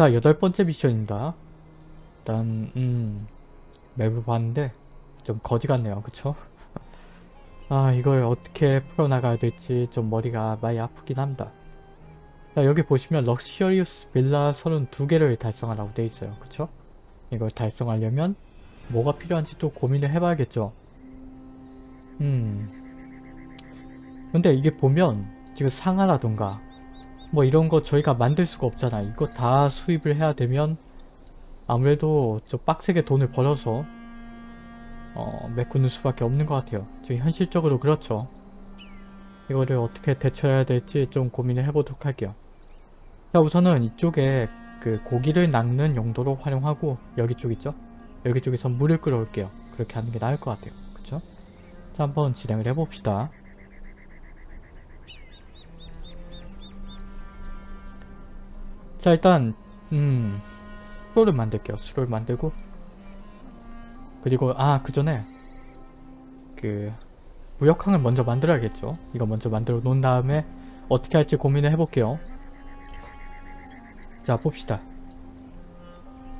자 여덟 번째 미션입니다. 일단 음 맵을 봤는데 좀 거지 같네요. 그쵸? 아 이걸 어떻게 풀어나가야 될지 좀 머리가 많이 아프긴 합니다. 자 여기 보시면 럭셔리우스 빌라 32개를 달성하라고 돼 있어요. 그쵸? 이걸 달성하려면 뭐가 필요한지 또 고민을 해봐야겠죠. 음 근데 이게 보면 지금 상하라던가 뭐 이런 거 저희가 만들 수가 없잖아. 이거 다 수입을 해야 되면 아무래도 좀 빡세게 돈을 벌어서 어, 메꾸는 수밖에 없는 것 같아요. 지금 현실적으로 그렇죠. 이거를 어떻게 대처해야 될지 좀 고민을 해보도록 할게요. 자 우선은 이쪽에 그 고기를 낚는 용도로 활용하고 여기 쪽 있죠? 여기 쪽에서 물을 끌어올게요. 그렇게 하는 게 나을 것 같아요. 그쵸? 자 한번 진행을 해봅시다. 자 일단 음 수로를 만들게요. 수로를 만들고 그리고 아 그 전에 그 무역항을 먼저 만들어야겠죠. 이거 먼저 만들어 놓은 다음에 어떻게 할지 고민을 해볼게요. 자 봅시다.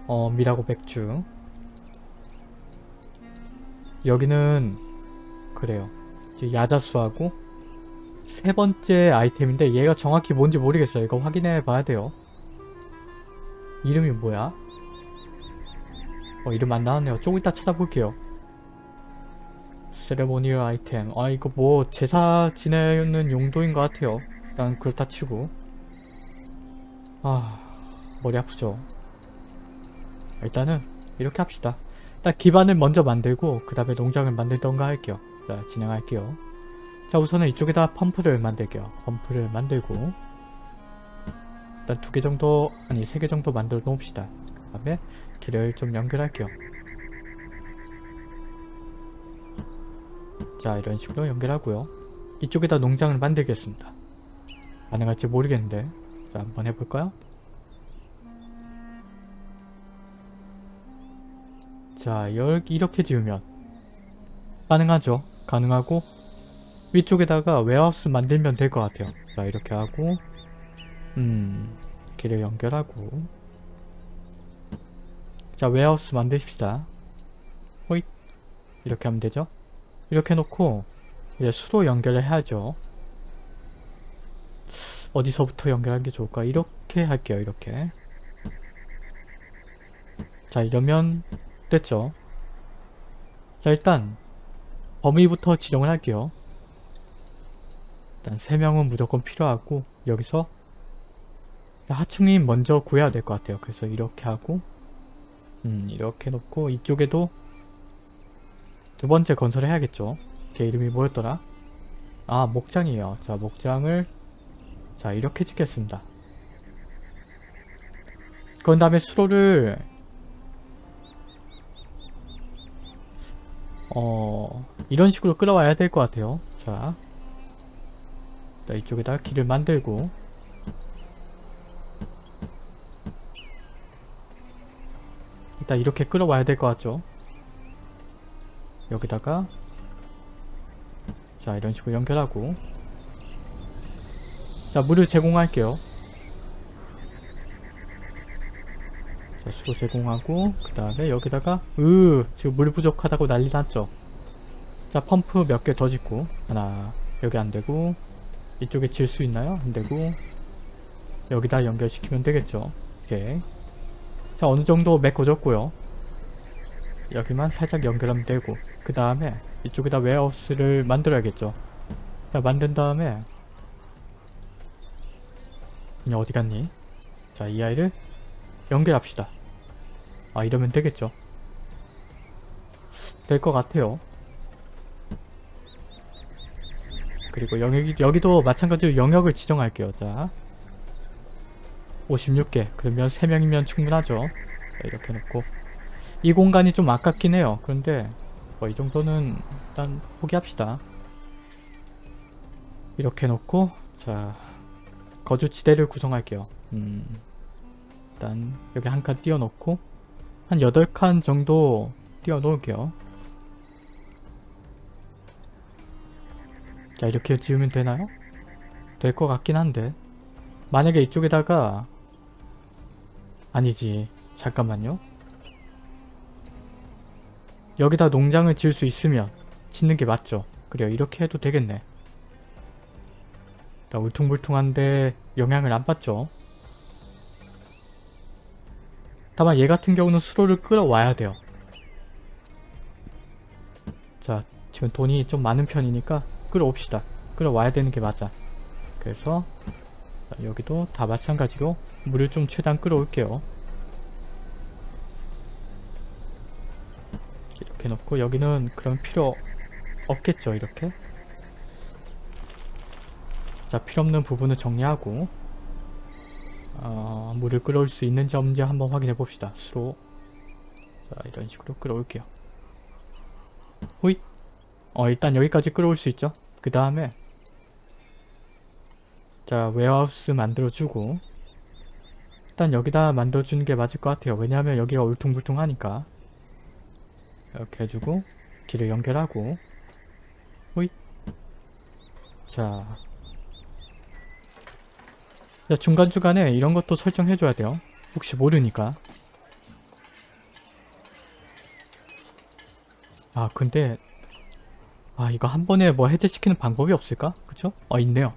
어 미라고 맥주 여기는 그래요. 야자수하고 세 번째 아이템인데 얘가 정확히 뭔지 모르겠어요. 이거 확인해 봐야 돼요. 이름이 뭐야? 어 이름 안 나왔네요. 조금 이따 찾아볼게요. ceremonial item. 아 이거 뭐 제사 지내는 용도인 것 같아요. 일단 그렇다 치고. 아 머리 아프죠. 일단은 이렇게 합시다. 일단 기반을 먼저 만들고 그 다음에 농장을 만들던가 할게요. 자 진행할게요. 자 우선은 이쪽에다 펌프를 만들게요. 펌프를 만들고 일단 두 개 정도 아니 세 개 정도 만들어 놓읍시다. 그 다음에 길을 좀 연결할게요. 자 이런 식으로 연결하고요. 이쪽에다 농장을 만들겠습니다. 가능할지 모르겠는데 자 한번 해볼까요? 자 이렇게 지으면 가능하죠. 가능하고 위쪽에다가 warehouse 만들면 될 것 같아요. 자 이렇게 하고 음 길을 연결하고 자 warehouse 만드십시다. 호잇 이렇게 하면 되죠. 이렇게 놓고 이제 수로 연결을 해야죠. 어디서부터 연결하는 게 좋을까? 이렇게 할게요. 이렇게 자 이러면 됐죠. 자 일단 범위부터 지정을 할게요. 일단 3명은 무조건 필요하고 여기서 하층이 먼저 구해야 될 것 같아요. 그래서 이렇게 하고 음 이렇게 놓고 이쪽에도 두 번째 건설을 해야겠죠. 걔 이름이 뭐였더라? 아 목장이에요. 자 목장을 자 이렇게 짓겠습니다. 그런 다음에 수로를 어 이런 식으로 끌어와야 될 것 같아요. 자 이쪽에다 길을 만들고 일단 이렇게 끌어와야 될 것 같죠? 여기다가. 자 이런 식으로 연결하고. 자 물을 제공할게요. 자 수로 제공하고 그 다음에 여기다가 으 지금 물 부족하다고 난리 났죠? 자 펌프 몇 개 더 짓고. 하나 여기 안되고. 이쪽에 질 수 있나요? 안되고. 여기다 연결시키면 되겠죠? 오케이 자 어느정도 메꿔졌고요. 여기만 살짝 연결하면 되고 그 다음에 이쪽에다 웨어하우스를 만들어야겠죠. 자 만든 다음에 그냥 어디 갔니? 자 이 아이를 연결합시다. 아 이러면 되겠죠. 될 것 같아요. 그리고 여기, 여기도 마찬가지로 영역을 지정할게요. 자 56개. 그러면 3명이면 충분하죠. 자, 이렇게 놓고. 이 공간이 좀 아깝긴 해요. 그런데 뭐 이 정도는 일단 포기합시다. 이렇게 놓고 자 거주지대를 구성할게요. 음, 일단 여기 한 칸 띄워 놓고 한 8칸 정도 띄워 놓을게요. 자 이렇게 지으면 되나요? 될 것 같긴 한데. 만약에 이쪽에다가 아니지. 잠깐만요. 여기다 농장을 지을 수 있으면 짓는 게 맞죠. 그래요. 이렇게 해도 되겠네. 나 울퉁불퉁한데 영향을 안 받죠. 다만 얘 같은 경우는 수로를 끌어와야 돼요. 자, 지금 돈이 좀 많은 편이니까 끌어옵시다. 끌어와야 되는 게 맞아. 그래서 자, 여기도 다 마찬가지로 물을 좀 최대한 끌어올게요. 이렇게 놓고 여기는 그럼 필요 없겠죠 이렇게? 자 필요없는 부분을 정리하고 어, 물을 끌어올 수 있는지 없는지 한번 확인해 봅시다. 수로. 자 이런 식으로 끌어올게요. 호잇! 어 일단 여기까지 끌어올 수 있죠? 그 다음에 자 웨어하우스 만들어주고 일단 여기다 만들어주는 게 맞을 것 같아요. 왜냐하면 여기가 울퉁불퉁하니까. 이렇게 해주고 길을 연결하고. 호잇. 자, 자 중간중간에 이런 것도 설정해줘야 돼요. 혹시 모르니까. 아 근데 아 이거 한 번에 뭐 해제시키는 방법이 없을까? 그쵸? 어 있네요.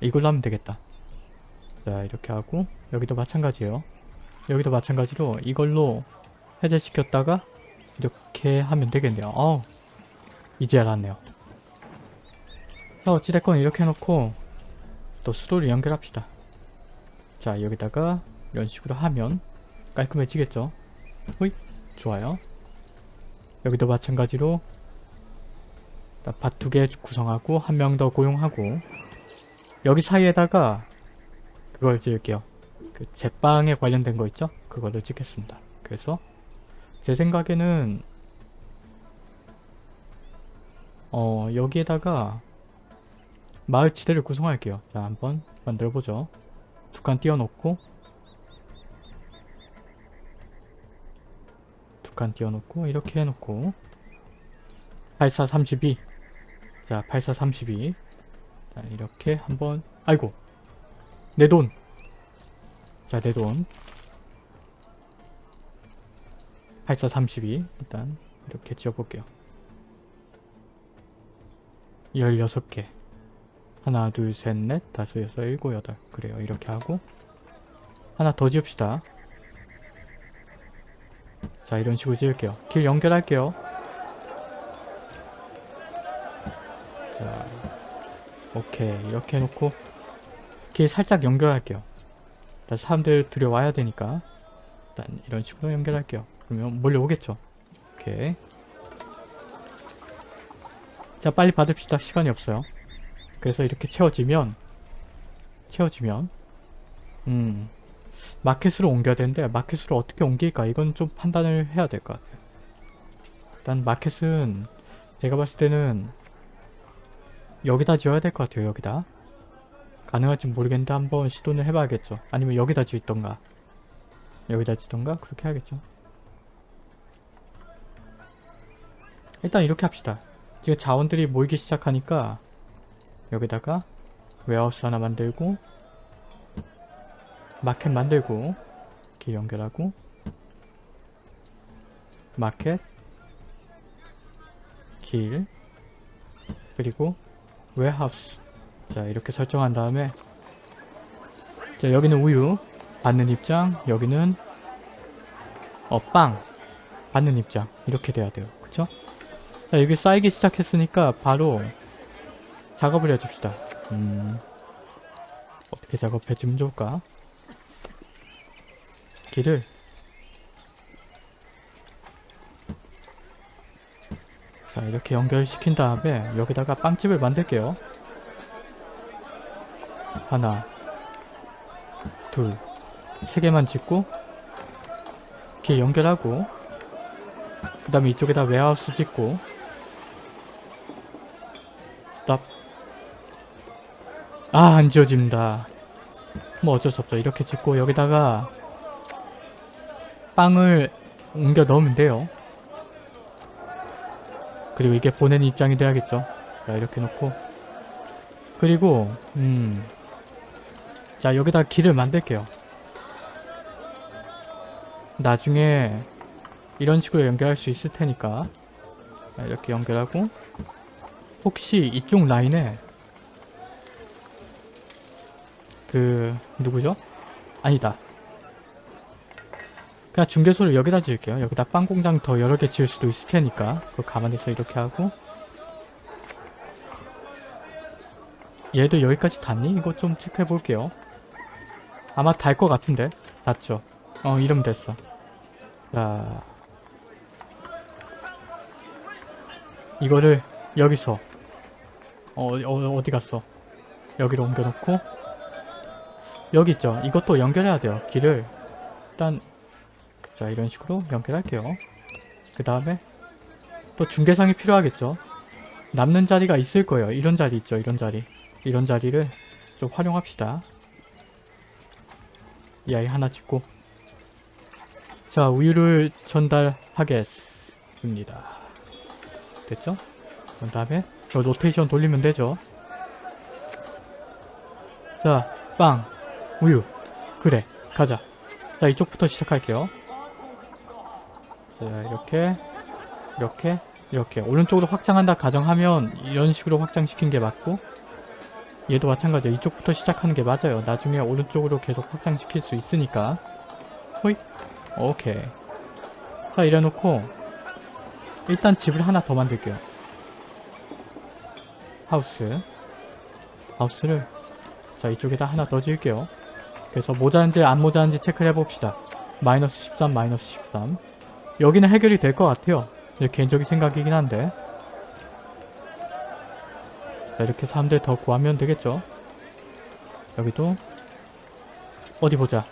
이걸로 하면 되겠다. 자 이렇게 하고 여기도 마찬가지예요 여기도 마찬가지로 이걸로 해제시켰다가 이렇게 하면 되겠네요. 어 이제 알았네요. 자 어찌됐건 이렇게 해놓고 또 수로를 연결합시다. 자 여기다가 이런 식으로 하면 깔끔해지겠죠? 호잇 좋아요. 여기도 마찬가지로 밭 두 개 구성하고 한 명 더 고용하고 여기 사이에다가 그걸 지을게요. 그 제빵에 관련된 거 있죠? 그거를 찍겠습니다. 그래서 제 생각에는 어 여기에다가 마을 지대를 구성할게요. 자 한번 만들어보죠. 두 칸 띄워놓고 두 칸 띄워놓고 이렇게 해놓고 8432 자, 8432 자, 이렇게 한번 아이고 내 돈 자, 내 돈. 8432 일단. 이렇게 지어볼게요. 16개. 하나 둘셋넷 다섯 여섯 일곱 여덟. 그래요. 이렇게 하고. 하나 더 지읍시다. 자 이런 식으로 지을게요. 길 연결할게요. 자 오케이. 이렇게 해놓고 길 살짝 연결할게요 일단 사람들 들여와야 되니까 일단 이런 식으로 연결할게요 그러면 몰려오겠죠. 오케이. 자 빨리 받읍시다. 시간이 없어요. 그래서 이렇게 채워지면 채워지면 음 마켓으로 옮겨야 되는데 마켓으로 어떻게 옮길까 이건 좀 판단을 해야 될 것 같아요. 일단 마켓은 제가 봤을 때는 여기다 지어야 될 것 같아요. 여기다. 가능할지 모르겠는데 한번 시도는 해봐야겠죠. 아니면 여기다 지었던가 여기다 지던가 그렇게 해야겠죠. 일단 이렇게 합시다. 지금 자원들이 모이기 시작하니까 여기다가 warehouse 하나 만들고 마켓 만들고 이렇게 연결하고 마켓 길 그리고 warehouse 자 이렇게 설정한 다음에 자 여기는 우유 받는 입장 여기는 어빵 받는 입장. 이렇게 돼야 돼요. 그쵸? 자 여기 쌓이기 시작했으니까 바로 작업을 해줍시다. 음 어떻게 작업해주면 좋을까? 길을 자 이렇게 연결시킨 다음에 여기다가 빵집을 만들게요 하나 둘 세 개만 짓고 이렇게 연결하고 그 다음에 이쪽에다 웨하우스 짓고 답. 아, 안 지워집니다. 뭐 어쩔 수 없죠. 이렇게 짓고 여기다가 빵을 옮겨 넣으면 돼요. 그리고 이게 보내는 입장이 돼야겠죠. 자, 이렇게 놓고 그리고 음. 자, 여기다 길을 만들게요. 나중에 이런 식으로 연결할 수 있을 테니까 자, 이렇게 연결하고 혹시 이쪽 라인에 그 누구죠? 아니다. 그냥 중개소를 여기다 지을게요. 여기다 빵 공장 더 여러 개 지을 수도 있을 테니까 그거 감안해서 이렇게 하고 얘도 여기까지 닿니? 이거 좀 체크해 볼게요. 아마 달 것 같은데? 닿죠? 어 이러면 됐어. 자 이거를 여기서 어, 어 어디 갔어? 여기로 옮겨놓고 여기 있죠? 이것도 연결해야 돼요. 길을 일단 자 이런 식으로 연결할게요. 그 다음에 또 중계상이 필요하겠죠? 남는 자리가 있을 거예요. 이런 자리 있죠? 이런 자리. 이런 자리를 좀 활용합시다. 이 아이 하나 짓고 자 우유를 전달하겠습니다. 됐죠? 그 다음에 저 로테이션 돌리면 되죠? 자, 빵, 우유. 그래, 가자. 자, 이쪽부터 시작할게요. 자, 이렇게, 이렇게, 이렇게. 오른쪽으로 확장한다 가정하면 이런 식으로 확장시킨 게 맞고 얘도 마찬가지야. 이쪽부터 시작하는 게 맞아요. 나중에 오른쪽으로 계속 확장시킬 수 있으니까. 호잇. 오케이. 자, 이래놓고 일단 집을 하나 더 만들게요. 하우스. 하우스를 자 이쪽에다 하나 더 지을게요. 그래서 모자란지 안 모자란지 체크를 해봅시다. 마이너스 13, 마이너스 13. 여기는 해결이 될 것 같아요. 제 개인적인 생각이긴 한데. 자 이렇게 사람들 더 구하면 되겠죠. 여기도 어디 보자.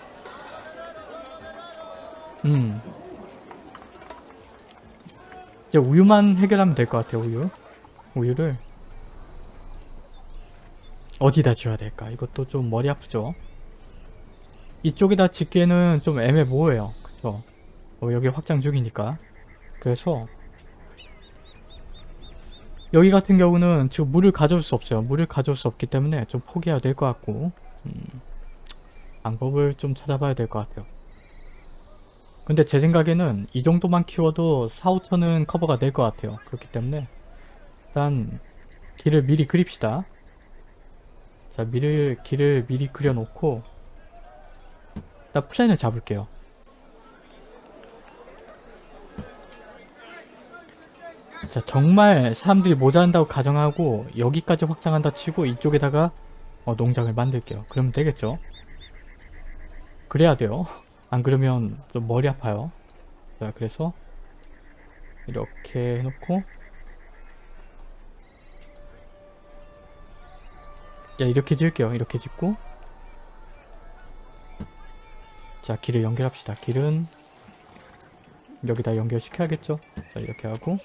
음. 이제 우유만 해결하면 될 것 같아요. 우유. 우유를 어디다 지어야 될까? 이것도 좀 머리 아프죠? 이쪽에다 짓기에는 좀 애매모호해요. 그쵸? 어, 여기 확장 중이니까. 그래서 여기 같은 경우는 지금 물을 가져올 수 없어요. 물을 가져올 수 없기 때문에 좀 포기해야 될 것 같고 음, 방법을 좀 찾아봐야 될 것 같아요. 근데 제 생각에는 이 정도만 키워도 4, 5천은 커버가 될 것 같아요. 그렇기 때문에 일단 길을 미리 그립시다. 자, 미를, 길을 미리 그려놓고 일단 플랜을 잡을게요. 자, 정말 사람들이 모자란다고 가정하고 여기까지 확장한다 치고 이쪽에다가 어, 농장을 만들게요. 그러면 되겠죠? 그래야 돼요. 안 그러면 좀 머리 아파요. 자, 그래서 이렇게 해놓고 야 이렇게 지을게요 이렇게 짓고 자 길을 연결합시다 길은 여기다 연결시켜야겠죠 자 이렇게 하고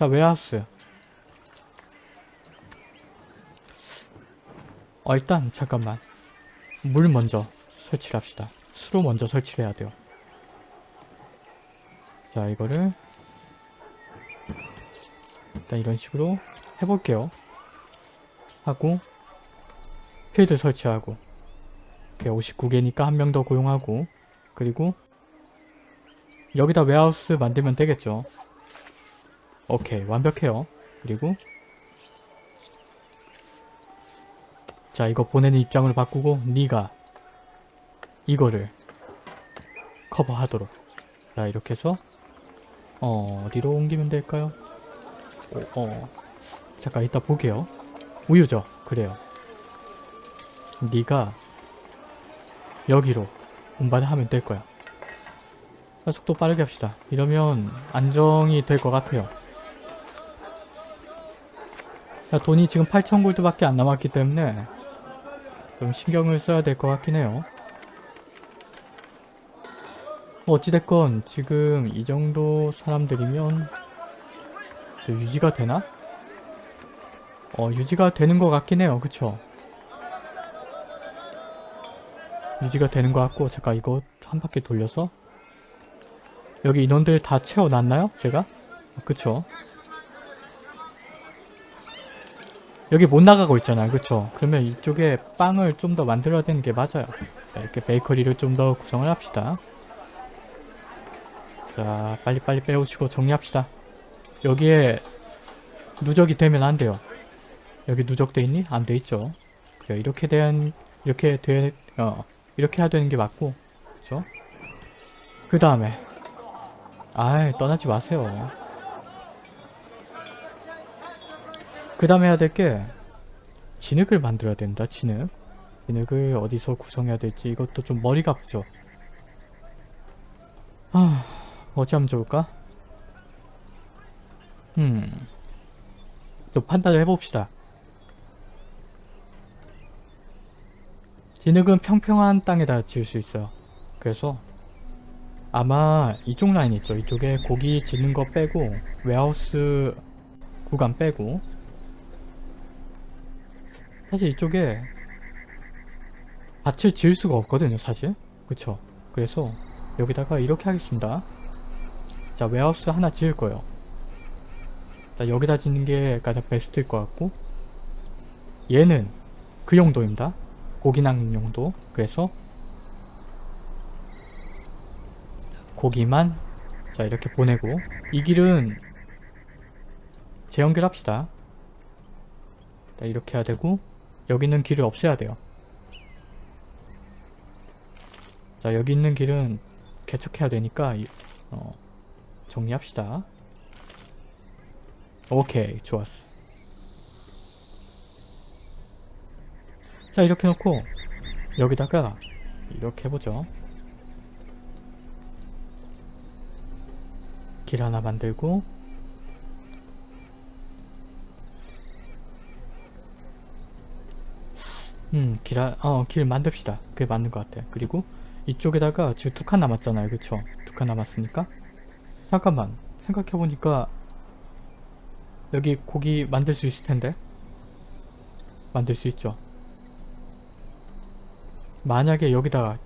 자 웨하우스 어 일단 잠깐만. 물 먼저 설치를 합시다. 수로 먼저 설치를 해야 돼요. 자 이거를 일단 이런 식으로 해볼게요. 하고 필드 설치하고 59개니까 한 명 더 고용하고 그리고 여기다 웨하우스 만들면 되겠죠 오케이 완벽해요 그리고 자 이거 보내는 입장을 바꾸고 네가 이거를 커버하도록 자 이렇게 해서 어, 어디로 옮기면 될까요? 어, 어. 잠깐 이따 보게요 우유죠 그래요 네가 여기로 운반을 하면 될 거야. 속도 빠르게 합시다. 이러면 안정이 될 것 같아요. 자, 돈이 지금 8,000골드밖에 안 남았기 때문에 좀 신경을 써야 될 것 같긴 해요. 뭐 어찌됐건 지금 이 정도 사람들이면 유지가 되나? 어 유지가 되는 것 같긴 해요. 그쵸? 유지가 되는 것 같고 잠깐 이거 한 바퀴 돌려서 여기 인원들 다 채워놨나요? 제가? 아, 그쵸 여기 못 나가고 있잖아요 그쵸 그러면 이쪽에 빵을 좀 더 만들어야 되는 게 맞아요 자, 이렇게 베이커리를 좀 더 구성을 합시다 자 빨리빨리 빼오시고 정리합시다. 여기에 누적이 되면 안 돼요. 여기 누적돼 있니? 안 돼 있죠. 그래 이렇게 된 이렇게 돼 어, 이렇게 해야 되는 게 맞고 그렇죠? 그 다음에 아이 떠나지 마세요. 그 다음에 해야 될 게 진흙을 만들어야 된다. 진흙. 진흙을 어디서 구성해야 될지 이것도 좀 머리가 아프죠. 아 어찌 하면 좋을까? 음. 또 판단을 해봅시다. 진흙은 평평한 땅에다 지을 수 있어요. 그래서 아마 이쪽 라인 있죠. 이쪽에 고기 짓는 거 빼고 웨하우스 구간 빼고 사실 이쪽에 밭을 지을 수가 없거든요. 사실. 그쵸? 그래서 여기다가 이렇게 하겠습니다. 자 웨하우스 하나 지을 거예요. 자, 여기다 짓는 게 가장 베스트일 것 같고 얘는 그 용도입니다. 고기 낚는 용도. 그래서 고기만 자 이렇게 보내고 이 길은 재연결합시다. 자, 이렇게 해야 되고 여기는 길을 없애야 돼요. 자 여기 있는 길은 개척해야 되니까 이- 어, 정리합시다. 오케이 좋았어. 자 이렇게 놓고 여기다가 이렇게 해보죠. 길 하나 만들고 음, 길, 하- 어, 길 만듭시다. 그게 맞는 것 같아. 그리고 이쪽에다가 지금 두 칸 남았잖아요. 그쵸? 두 칸 남았으니까. 잠깐만. 생각해보니까 여기 고기 만들 수 있을 텐데. 만들 수 있죠. 만약에 여기다가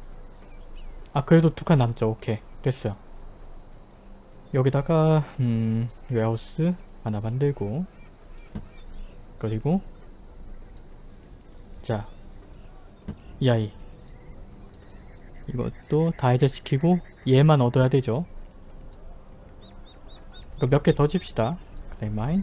아 그래도 두 칸 남죠. 오케이. 됐어요. 여기다가 음 웨하우스 하나 만들고 그리고 자 이 아이. 이것도 다 해제시키고 얘만 얻어야 되죠. 이거 몇 개더 집시다. 그다음에 마인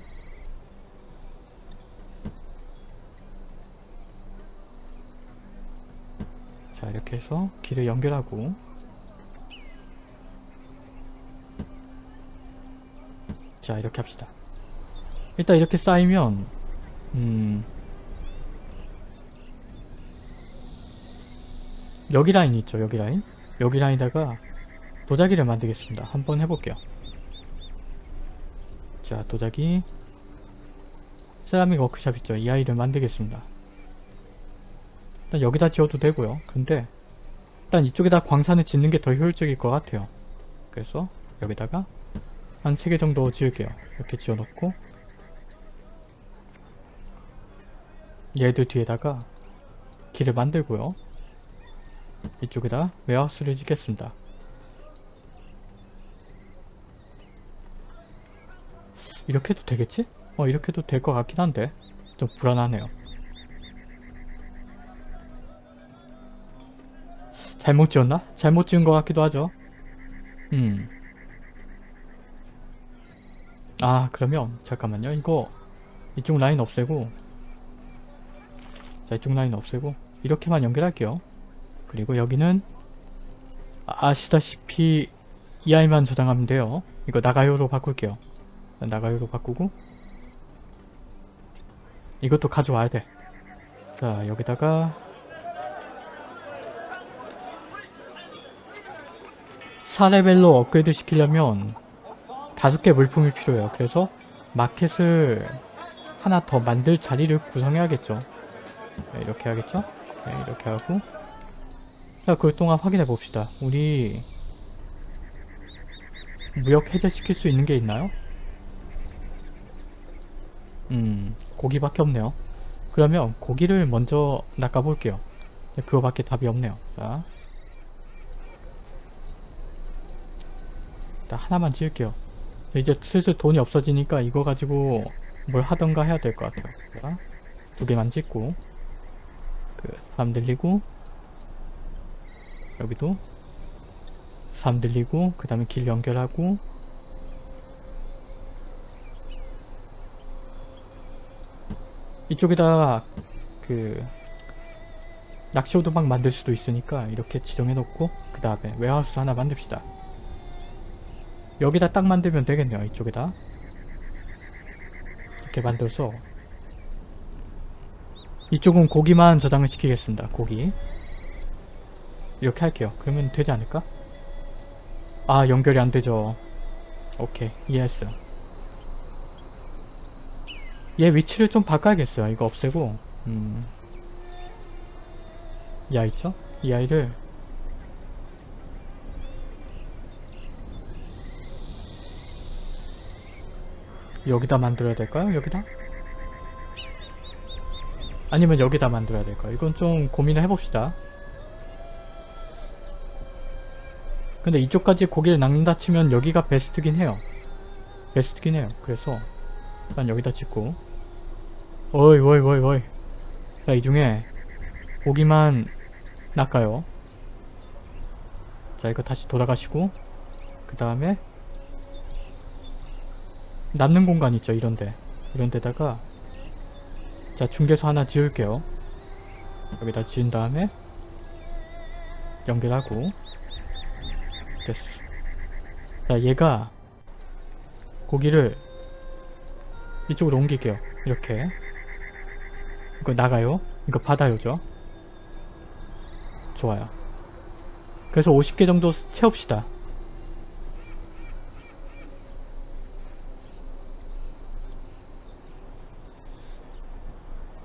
자 이렇게 해서 길을 연결하고. 자 이렇게 합시다. 일단 이렇게 쌓이면 음 여기 라인 있죠 여기 라인? 여기 라인에다가 도자기를 만들겠습니다. 한번 해볼게요. 자 도자기. 세라믹 워크샵 있죠? 이 아이를 만들겠습니다. 일단 여기다 지어도 되고요. 근데 일단 이쪽에다 광산을 짓는 게 더 효율적일 것 같아요. 그래서 여기다가 한 3개 정도 지을게요. 이렇게 지어놓고 얘들 뒤에다가 길을 만들고요 이쪽에다 웨하우스를 짓겠습니다. 이렇게 해도 되겠지? 어 이렇게 해도 될 것 같긴 한데 좀 불안하네요. 잘못 지었나? 잘못 지은 것 같기도 하죠. 음. 아 그러면 잠깐만요. 이거 이쪽 라인 없애고 자 이쪽 라인 없애고 이렇게만 연결할게요. 그리고 여기는 아시다시피 이 아이만 저장하면 돼요. 이거 나가요로 바꿀게요. 나가요로 바꾸고 이것도 가져와야 돼. 자 여기다가 4레벨로 업그레이드 시키려면 다섯 개 물품이 필요해요. 그래서 마켓을 하나 더 만들 자리를 구성해야겠죠. 네, 이렇게 하겠죠? 네, 이렇게 하고 자, 그 동안 확인해 봅시다. 우리 무역 해제시킬 수 있는 게 있나요? 음, 고기밖에 없네요. 그러면 고기를 먼저 낚아볼게요. 네, 그거밖에 답이 없네요. 자, 일단 하나만 지을게요. 이제 슬슬 돈이 없어지니까 이거 가지고 뭘 하던가 해야 될 것 같아요. 자, 두 개만 짓고 그 사람 늘리고 여기도 3 늘리고 그 다음에 길 연결하고. 이쪽에다 그 낚시 오두막 만들 수도 있으니까 이렇게 지정해 놓고 그 다음에 웨하우스 하나 만듭시다. 여기다 딱 만들면 되겠네요 이쪽에다. 이렇게 만들어서. 이쪽은 고기만 저장을 시키겠습니다 고기 이렇게 할게요 그러면 되지 않을까? 아 연결이 안 되죠 오케이 이해했어요 얘 위치를 좀 바꿔야겠어요 이거 없애고 음. 이 아이 있죠? 이 아이를 여기다 만들어야 될까요? 여기다? 아니면 여기다 만들어야 될까요? 이건 좀 고민을 해봅시다. 근데 이쪽까지 고기를 낚는다 치면 여기가 베스트긴 해요. 베스트긴 해요. 그래서 일단 여기다 짓고 어이 어이 어이 어이 자 이 중에 고기만 낚아요. 자 이거 다시 돌아가시고 그 다음에 남는 공간 있죠 이런데 이런 데다가 자 중개소 하나 지을게요 여기다 지은 다음에 연결하고 됐어. 자 얘가 고기를 이쪽으로 옮길게요. 이렇게. 이거 나가요? 이거 받아요죠? 좋아요. 그래서 50개 정도 채웁시다.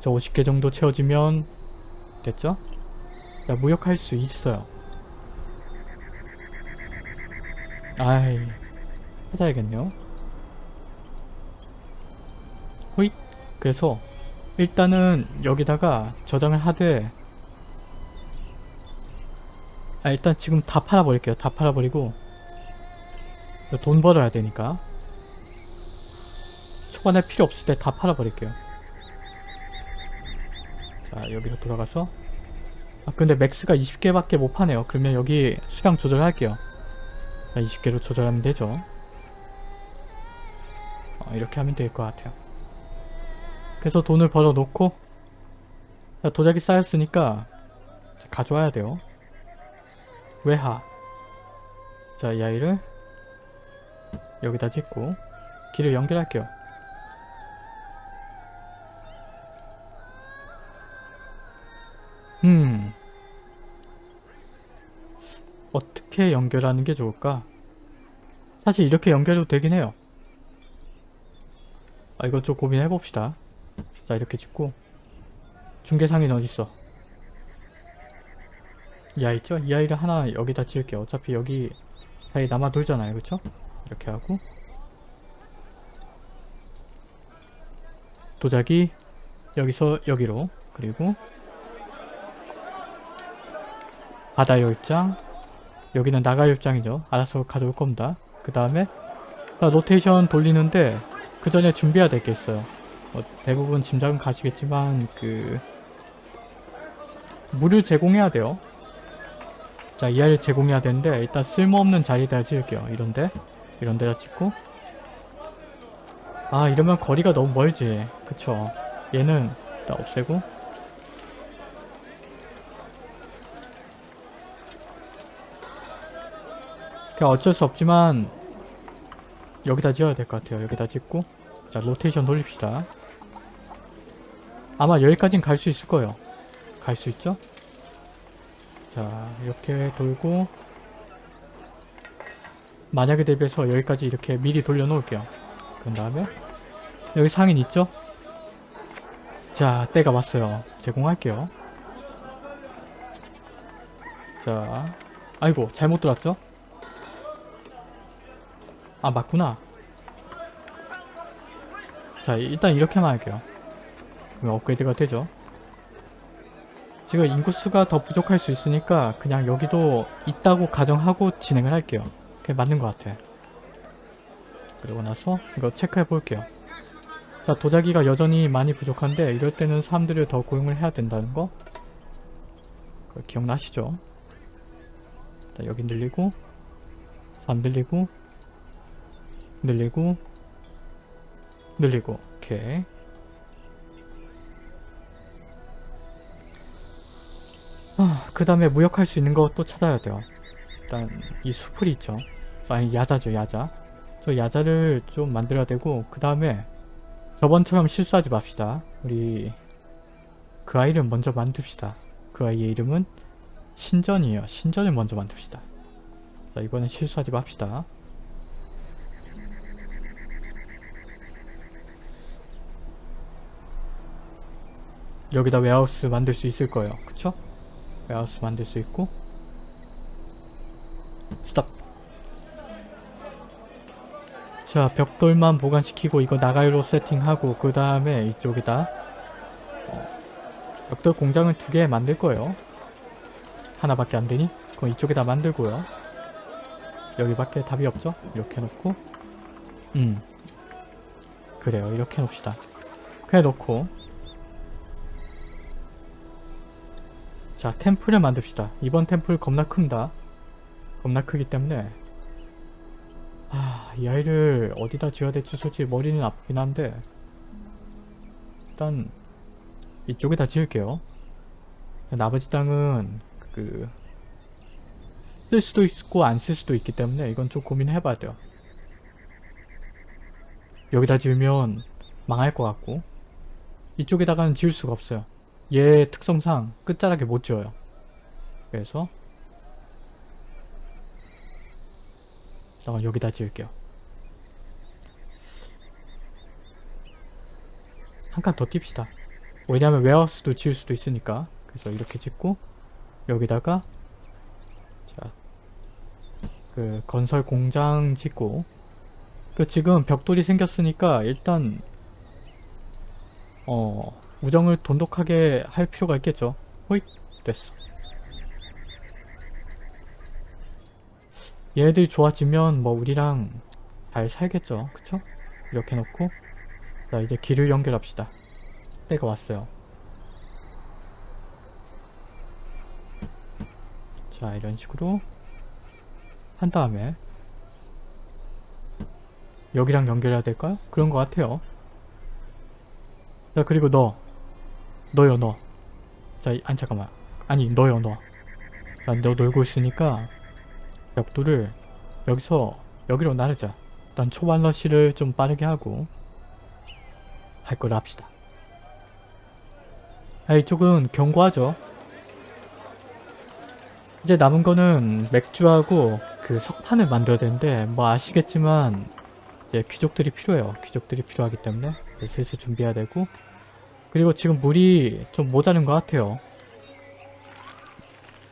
저 50개 정도 채워지면 됐죠? 자 무역할 수 있어요 아이 찾아야겠네요. 호잇! 그래서 일단은 여기다가 저장을 하되 아 일단 지금 다 팔아버릴게요. 다 팔아버리고 돈 벌어야 되니까. 초반에 필요 없을 때 다 팔아버릴게요. 자 여기로 돌아가서. 아 근데 맥스가 20개밖에 못 파네요. 그러면 여기 수량 조절할게요 자 20개로 조절하면 되죠. 어, 이렇게 하면 될 것 같아요. 그래서 돈을 벌어 놓고 자 도자기 쌓였으니까 자, 가져와야 돼요. 외하. 자이 아이를 여기다 짓고 길을 연결할게요. 음 어떻게 연결하는 게 좋을까? 사실 이렇게 연결해도 되긴 해요. 아 이거 좀 고민해 봅시다. 자 이렇게 짓고. 중계상인 어딨어? 이 아이 있죠? 이 아이를 하나 여기다 지을게요. 어차피 여기 사이 남아 돌잖아요. 그쵸? 이렇게 하고. 도자기 여기서 여기로. 그리고 바다 열장 여기는 나가 열장이죠. 알아서 가져올 겁니다. 그 다음에 로테이션 돌리는데 그 전에 준비해야 될 게 있어요. 어, 대부분 짐작은 가시겠지만 그 물을 제공해야 돼요. 자 이하를 제공해야 되는데 일단 쓸모없는 자리에다 지을게요. 이런데 이런 데다 짓고. 아 이러면 거리가 너무 멀지. 그쵸? 얘는 일단 없애고 그냥 어쩔 수 없지만 여기다 지어야 될 것 같아요. 여기다 짓고 자 로테이션 돌립시다. 아마 여기까진 갈 수 있을 거예요. 갈 수 있죠? 자 이렇게 돌고 만약에 대비해서 여기까지 이렇게 미리 돌려 놓을게요. 그런 다음에 여기 상인 있죠? 자 때가 왔어요. 제공할게요. 자 아이고 잘못 들었죠? 아 맞구나. 자 일단 이렇게만 할게요. 그럼 업그레이드가 되죠? 지금 인구수가 더 부족할 수 있으니까 그냥 여기도 있다고 가정하고 진행을 할게요. 그게 맞는 것 같아. 그리고 나서 이거 체크해 볼게요. 자 도자기가 여전히 많이 부족한데 이럴 때는 사람들을 더 고용을 해야 된다는 거? 기억나시죠? 자, 여기 늘리고 안 들리고 늘리고 늘리고 오케이 아, 그 다음에 무역할 수 있는 거또 찾아야 돼요. 일단 이 수풀이 있죠. 아니 야자죠 야자. 저 야자를 좀 만들어야 되고 그 다음에 저번처럼 실수하지 맙시다. 우리 그 아이를 먼저 만듭시다. 그 아이의 이름은 신전이에요. 신전을 먼저 만듭시다. 자 이번엔 실수하지 맙시다 여기다 warehouse 만들 수 있을 거예요. 그쵸? warehouse 만들 수 있고. stop 자 벽돌만 보관시키고 이거 나가이로 세팅하고 그 다음에 이쪽에다 어, 벽돌 공장을 두 개 만들 거예요. 하나밖에 안 되니? 그럼 이쪽에다 만들고요. 여기밖에 답이 없죠? 이렇게 놓고. 음. 그래요. 이렇게 놓읍시다. 그래 놓고 자 템플을 만듭시다. 이번 템플 겁나 큽니다. 겁나 크기 때문에. 아, 이 아이를 어디다 지어야 될지 솔직히 머리는 아프긴 한데 일단 이쪽에다 지을게요. 나머지 땅은 그 쓸 수도 있고 안 쓸 수도 있기 때문에 이건 좀 고민해봐야 돼요. 여기다 지으면 망할 것 같고 이쪽에다가는 지을 수가 없어요 얘 특성상 끝자락에 못 지어요. 그래서 어, 여기다 지을게요. 한 칸더 띄웁시다. 왜냐면 웨어하우스도 지을 수도 있으니까. 그래서 이렇게 짓고 여기다가 자, 그 건설 공장 짓고. 그 지금 벽돌이 생겼으니까 일단 어 우정을 돈독하게 할 필요가 있겠죠. 호잇 됐어. 얘네들이 좋아지면 뭐 우리랑 잘 살겠죠. 그쵸? 이렇게 놓고. 자 이제 길을 연결합시다. 때가 왔어요. 자 이런 식으로 한 다음에 여기랑 연결해야 될까요? 그런 것 같아요. 자 그리고 너 너요 너. 자, 아니 잠깐만. 아니 너요 너. 자, 너 놀고 있으니까 벽돌을 여기서 여기로 나르자. 일단 초반 러시를 좀 빠르게 하고 할 걸 합시다. 아, 이쪽은 견고하죠? 이제 남은 거는 맥주하고 그 석판을 만들어야 되는데 뭐 아시겠지만 이제 귀족들이 필요해요. 귀족들이 필요하기 때문에. 슬슬 준비해야 되고 그리고 지금 물이 좀 모자른 것 같아요.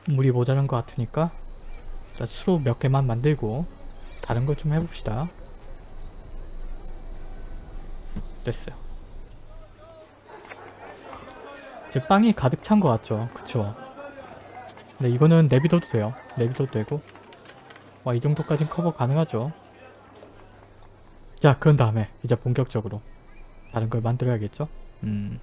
물이 모자란 것 같으니까 일단 수로 몇 개만 만들고 다른 걸 좀 해봅시다. 됐어요. 이제 빵이 가득 찬 것 같죠? 그쵸? 근데 이거는 내비둬도 돼요. 내비둬도 되고. 와 이 정도까진 커버 가능하죠? 자 그런 다음에 이제 본격적으로 다른 걸 만들어야겠죠? 음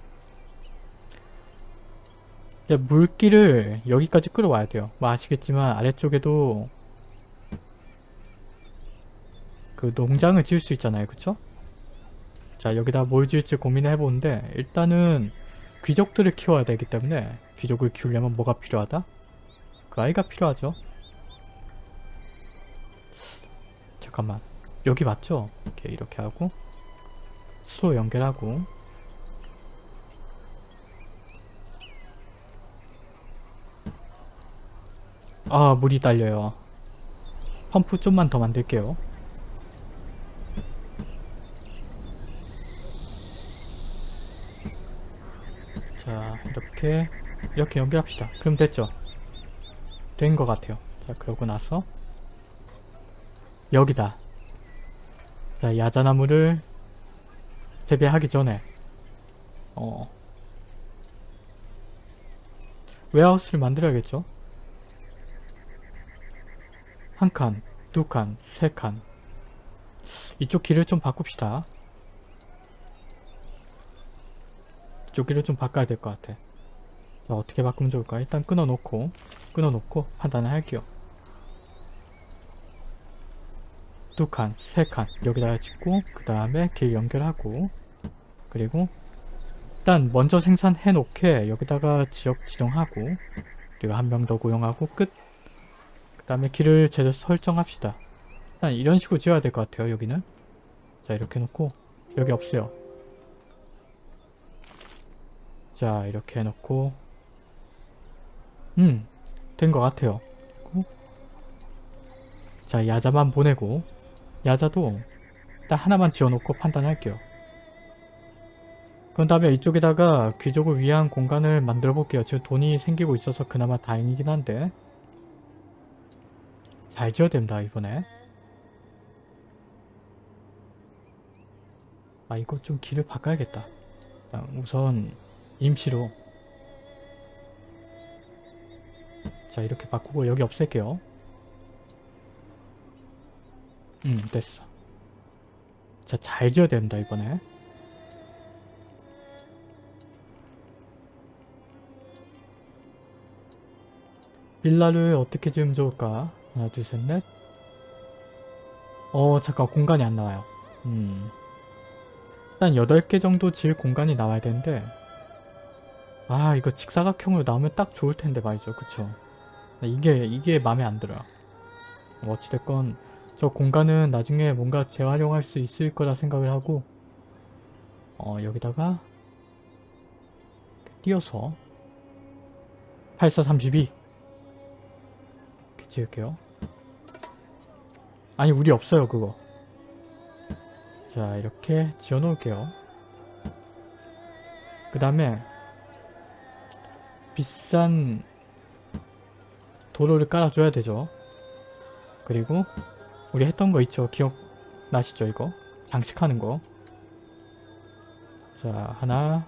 물기를 여기까지 끌어와야 돼요 뭐 아시겠지만 아래쪽에도 그 농장을 지을 수 있잖아요 그쵸? 자 여기다 뭘 지을지 고민을 해보는데 일단은 귀족들을 키워야 되기 때문에 귀족을 키우려면 뭐가 필요하다? 그 아이가 필요하죠 잠깐만 여기 맞죠? 이렇게 이렇게 하고 수로 연결하고 아 물이 딸려요. 펌프 좀만 더 만들게요. 자 이렇게 이렇게 연결합시다. 그럼 됐죠? 된 것 같아요. 자 그러고 나서 여기다. 자 야자나무를 재배하기 전에 어 웨하우스를 만들어야겠죠 한 칸, 두 칸, 세 칸. 이쪽 길을 좀 바꿉시다. 이쪽 길을 좀 바꿔야 될 것 같아. 자, 어떻게 바꾸면 좋을까? 일단 끊어놓고, 끊어놓고 판단을 할게요. 두 칸, 세 칸 여기다가 짓고 그 다음에 길 연결하고 그리고 일단 먼저 생산해 놓게 여기다가 지역 지정하고 그리고 한 명 더 고용하고 끝. 그 다음에 길을 제대로 설정합시다. 일단 이런 식으로 지어야 될 것 같아요 여기는. 자 이렇게 해놓고 여기 없어요. 자 이렇게 해놓고 음 된 것 같아요. 자 야자만 보내고 야자도 일단 하나만 지어놓고 판단할게요. 그런 다음에 이쪽에다가 귀족을 위한 공간을 만들어 볼게요. 지금 돈이 생기고 있어서 그나마 다행이긴 한데 잘 지어야 됩니다 이번에. 아 이거 좀 길을 바꿔야겠다. 아, 우선 임시로 자 이렇게 바꾸고 여기 없앨게요. 음 됐어. 자 잘 지어야 됩니다 이번에. 빌라를 어떻게 지으면 좋을까? 하나 둘 셋 넷. 어 잠깐 공간이 안 나와요. 음. 일단 8개 정도 지을 공간이 나와야 되는데 아 이거 직사각형으로 나오면 딱 좋을 텐데 말이죠. 그쵸? 이게 이게 마음에 안 들어요. 뭐 어찌됐건 저 공간은 나중에 뭔가 재활용할 수 있을 거라 생각을 하고 어 여기다가 띄어서 8432 이렇게 지을게요 아니 우리 없어요 그거. 자 이렇게 지어 놓을게요. 그 다음에 비싼 도로를 깔아줘야 되죠. 그리고 우리 했던 거 있죠? 기억나시죠 이거? 장식하는 거 자 하나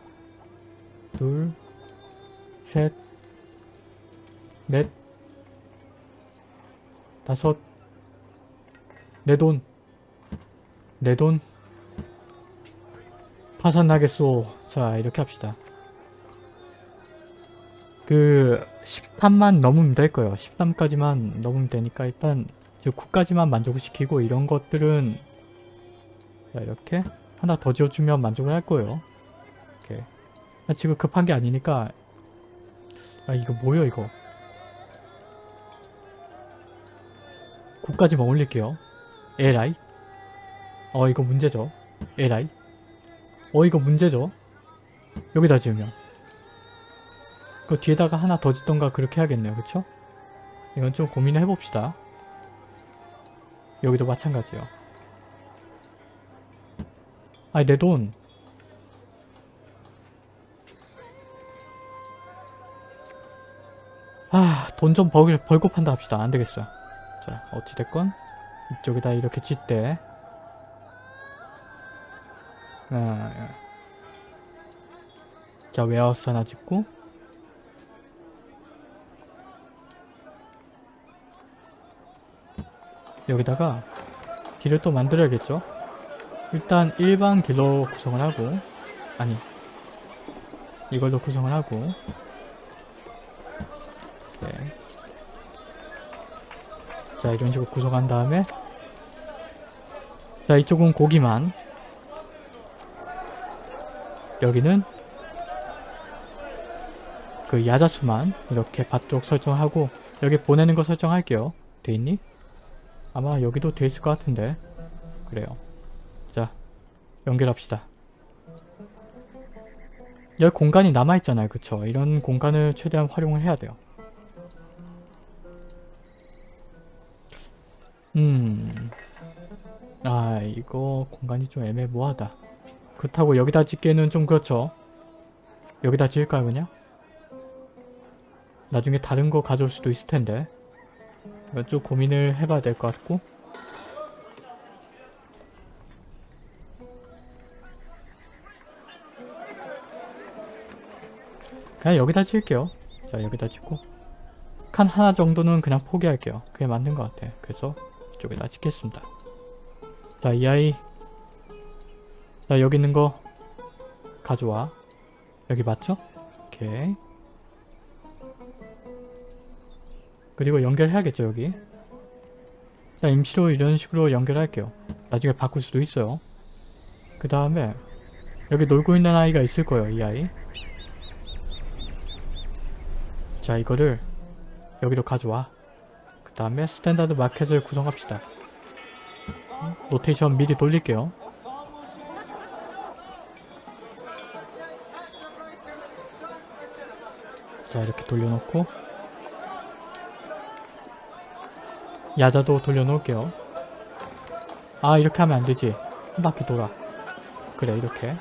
둘 셋 넷 다섯 내 돈. 내 돈. 파산나겠소. 자 이렇게 합시다. 그 13만 넘으면 될 거예요. 13까지만 넘으면 되니까 일단 9까지만 만족을 시키고 이런 것들은 자 이렇게 하나 더 지어주면 만족을 할 거예요. 이렇게. 지금 급한 게 아니니까. 아 이거 뭐야 이거? 9까지만 올릴게요 에라이? 어 이거 문제죠. 에라이? 어 이거 문제죠. 여기다 지으면. 그 뒤에다가 하나 더 짓던가 그렇게 해야겠네요. 그쵸? 이건 좀 고민을 해봅시다. 여기도 마찬가지요. 아니 내 돈. 아, 돈 좀 벌고 판다 합시다. 안 되겠어요. 자, 어찌됐건, 이쪽에다 이렇게 짓대. 아, 예. 자, 웨어하우스 하나 짓고, 여기다가 길을 또 만들어야겠죠? 일단 일반 길로 구성을 하고, 아니, 이걸로 구성을 하고, 자 이런 식으로 구성한 다음에 자 이쪽은 고기만. 여기는 그 야자수만 이렇게 받도록 설정하고 여기 보내는 거 설정할게요. 돼있니? 아마 여기도 돼있을 것 같은데. 그래요. 자 연결합시다. 여기 공간이 남아있잖아요. 그쵸? 이런 공간을 최대한 활용을 해야 돼요 이거 공간이 좀 애매모호하다. 그렇다고 여기다 짓기에는 좀 그렇죠. 여기다 지을까요 그냥? 나중에 다른 거 가져올 수도 있을 텐데. 이건 좀 고민을 해봐야 될 것 같고. 그냥 여기다 지을게요. 자 여기다 짓고. 칸 하나 정도는 그냥 포기할게요. 그게 맞는 것 같아. 그래서 이쪽에다 찍겠습니다. 자, 이 아이 자, 여기 있는 거 가져와. 여기 맞죠? 오케이. 그리고 연결해야겠죠, 여기. 자 임시로 이런 식으로 연결할게요. 나중에 바꿀 수도 있어요. 그 다음에 여기 놀고 있는 아이가 있을 거예요. 이 아이. 자 이거를 여기로 가져와. 그 다음에 standard market을 구성합시다. 로테이션 미리 돌릴게요. 자 이렇게 돌려놓고 야자도 돌려놓을게요. 아 이렇게 하면 안되지. 한 바퀴 돌아. 그래 이렇게.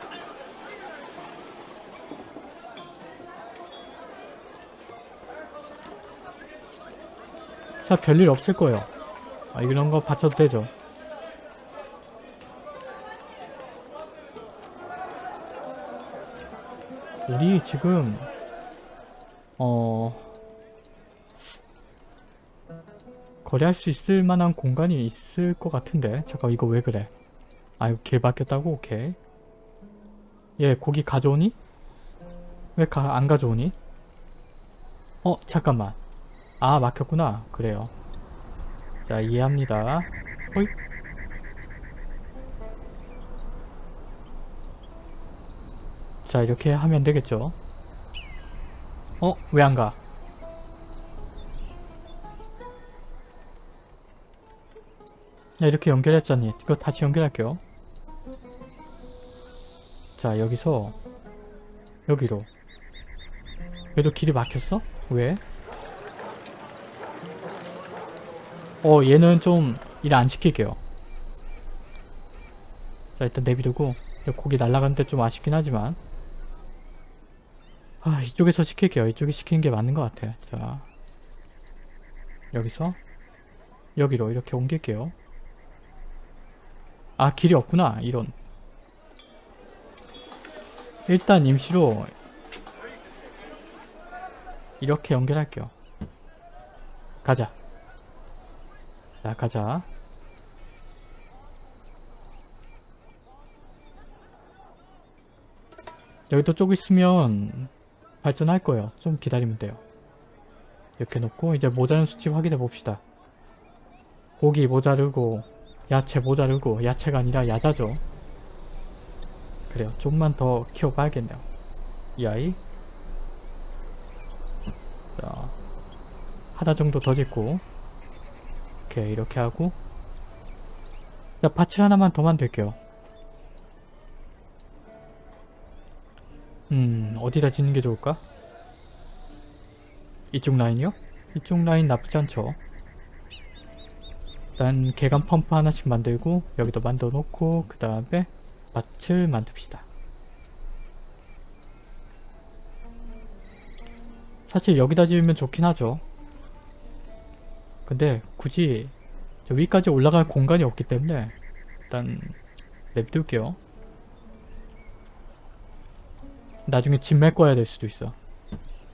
자 별일 없을 거예요. 아 이런 거 받쳐도 되죠. 우리 지금 어 거래할 수 있을 만한 공간이 있을 것 같은데? 잠깐 이거 왜 그래? 아 이거 길 바뀌었다고? 오케이. 얘 고기 가져오니? 왜 안 가져오니? 어 잠깐만. 아 막혔구나. 그래요. 자 이해합니다. 호잇 자 이렇게 하면 되겠죠 어? 왜 안 가? 야 이렇게 연결했잖니 이거 다시 연결할게요 자 여기서 여기로 얘도 길이 막혔어? 왜? 어 얘는 좀 일 안 시킬게요 자 일단 내비두고 고기 날아가는데 좀 아쉽긴 하지만 아 이쪽에서 시킬게요. 이쪽에 시키는 게 맞는 것 같아. 자 여기서 여기로 이렇게 옮길게요. 아 길이 없구나 이런. 일단 임시로 이렇게 연결할게요. 가자. 자 가자. 여기도 쪽 있으면 발전할 거예요. 좀 기다리면 돼요. 이렇게 놓고 이제 모자른 수치 확인해 봅시다. 고기 모자르고 야채 모자르고 야채가 아니라 야자죠. 그래요. 좀만 더 키워봐야겠네요. 이 아이. 자 하나 정도 더 짓고 이렇게 이렇게 하고. 자 밭을 하나만 더 만들게요 음 어디다 짓는 게 좋을까? 이쪽 라인이요? 이쪽 라인 나쁘지 않죠 일단 계단 펌프 하나씩 만들고 여기도 만들어 놓고 그 다음에 밭을 만듭시다. 사실 여기다 지으면 좋긴 하죠. 근데 굳이 저 위까지 올라갈 공간이 없기 때문에 일단 냅둘게요. 나중에 집 메꿔야 될 수도 있어.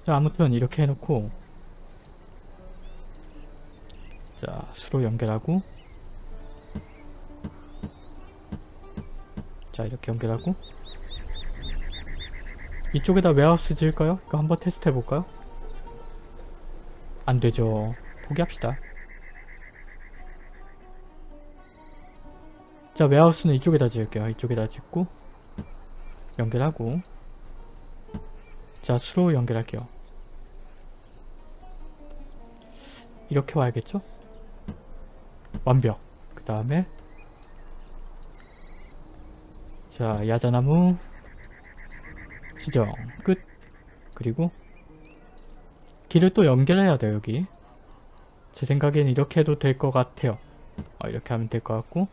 자 아무튼 이렇게 해놓고. 자 수로 연결하고. 자 이렇게 연결하고. 이쪽에다 웨하우스 지을까요? 이거 한번 테스트 해볼까요? 안되죠. 포기합시다. 자 웨하우스는 이쪽에다 지을게요. 이쪽에다 짓고. 연결하고 자 수로 연결할게요. 이렇게 와야겠죠? 완벽. 그 다음에 자 야자나무 지정. 끝. 그리고 길을 또 연결해야 돼요 여기. 제 생각엔 이렇게 해도 될 것 같아요. 어, 이렇게 하면 될 것 같고.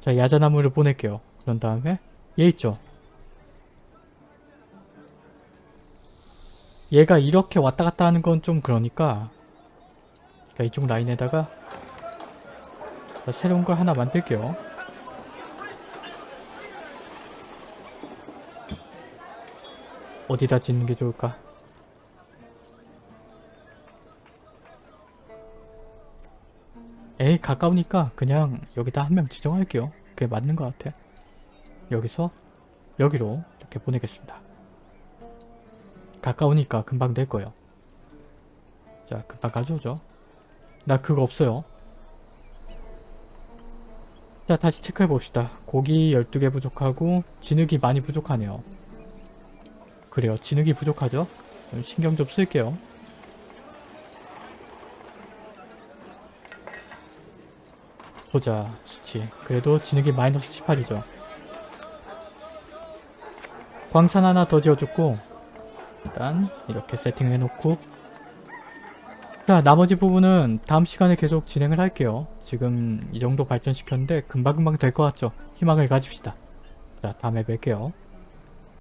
자 야자나무를 보낼게요. 그런 다음에 얘 있죠 얘가 이렇게 왔다 갔다 하는 건 좀 그러니까 자, 이쪽 라인에다가 자, 새로운 걸 하나 만들게요. 어디다 짓는 게 좋을까? 에이 가까우니까 그냥 여기다 한 명 지정할게요. 그게 맞는 것 같아. 여기서 여기로 이렇게 보내겠습니다. 가까우니까 금방 될 거예요. 자 금방 가져오죠. 나 그거 없어요. 자 다시 체크해 봅시다. 고기 12개 부족하고 진흙이 많이 부족하네요. 그래요. 진흙이 부족하죠? 좀 신경 좀 쓸게요. 보자 수치. 그래도 진흙이 마이너스 18이죠. 광산 하나 더 지어줬고 일단 이렇게 세팅을 해놓고 자 나머지 부분은 다음 시간에 계속 진행을 할게요. 지금 이 정도 발전시켰는데 금방금방 될 것 같죠? 희망을 가집시다. 자 다음에 뵐게요.